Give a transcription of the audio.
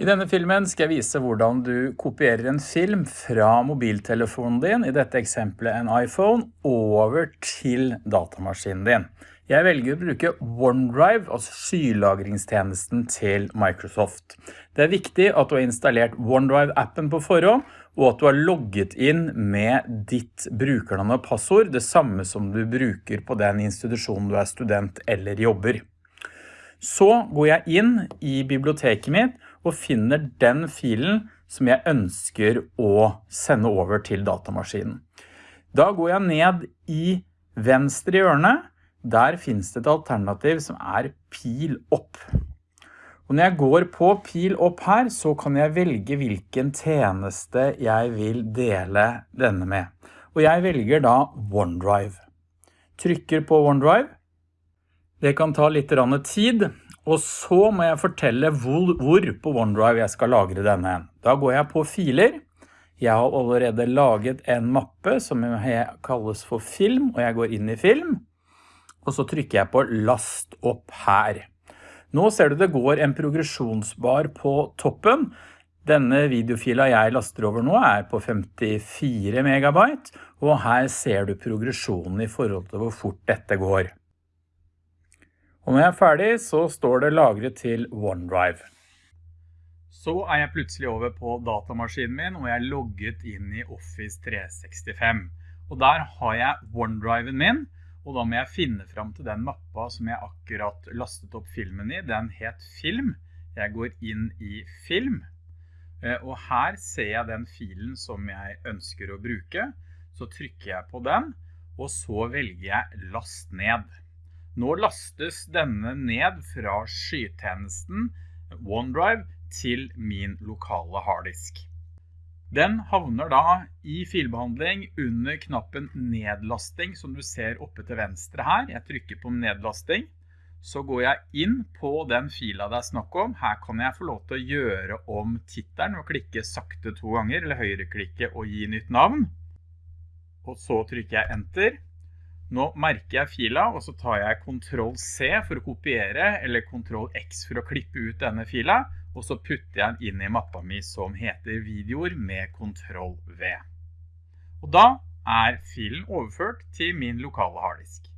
I denne filmen skal jeg vise hvordan du kopierer en film fra mobiltelefonen din, i dette eksempelet en iPhone, over til datamaskinen din. Jeg velger å bruke OneDrive, altså skylagringstjenesten til Microsoft. Det er viktig at du har installert OneDrive-appen på forhånd, og at du har logget inn med ditt brukernavn og passord, det samme som du bruker på den institusjonen du er student eller jobber. Så går jeg inn i biblioteket mitt, og finner den filen som jeg ønsker å sende over til datamaskinen. Da går jeg ned i venstre hjørne. Der finnes det et alternativ som er pil opp. Og når jeg går på pil opp her, så kan jeg velge hvilken tjeneste jeg vil dele denne med. Og jeg velger da OneDrive. Trykker på OneDrive. Det kan ta litt tid, og så må jeg fortelle hvor, hvor, på OneDrive jeg skal lagre denne. Da går jeg på filer. Jeg har allerede laget en mappe som kalles for film, og jeg går inn i film. Og så trykker jeg på last opp her. Nå ser du det går en progresjonsbar på toppen. Denne videofila jeg laster over nå er på 54 megabyte, og her ser du progresjonen i forhold til hvor fort dette går. Og når jeg er ferdig, så står det lagret til OneDrive. Så er jeg plutselig over på datamaskinen min, og jeg er logget inn i Office 365. Og der har jeg OneDriven min, og da må jeg finne fram til den mappa som jeg akkurat lastet opp filmen i. Den het Film. Jeg går inn i Film, eh, og her ser jeg den filen som jeg ønsker å bruke. Så trykker jeg på den, og så velger jeg Last ned. Nå lastes denne ned fra skytjenesten OneDrive til min lokale harddisk. Den havner da i filbehandling under knappen nedlasting som du ser oppe til venstre her. Jeg trykker på nedlasting. Så går jeg inn på den fila det er snakk om. Her kan jeg få lov til å gjøre om tittelen og klikke sakte to ganger, eller høyreklikke og gi nytt navn. Og så trykker jeg enter. Nå merker jeg fila, og så tar jeg Ctrl C for å kopiere, eller Ctrl X for å klippe ut denne fila, og så putter jeg den inn i mappa mi som heter videoer med Ctrl V. Og da er filen overført til min lokale harddisk.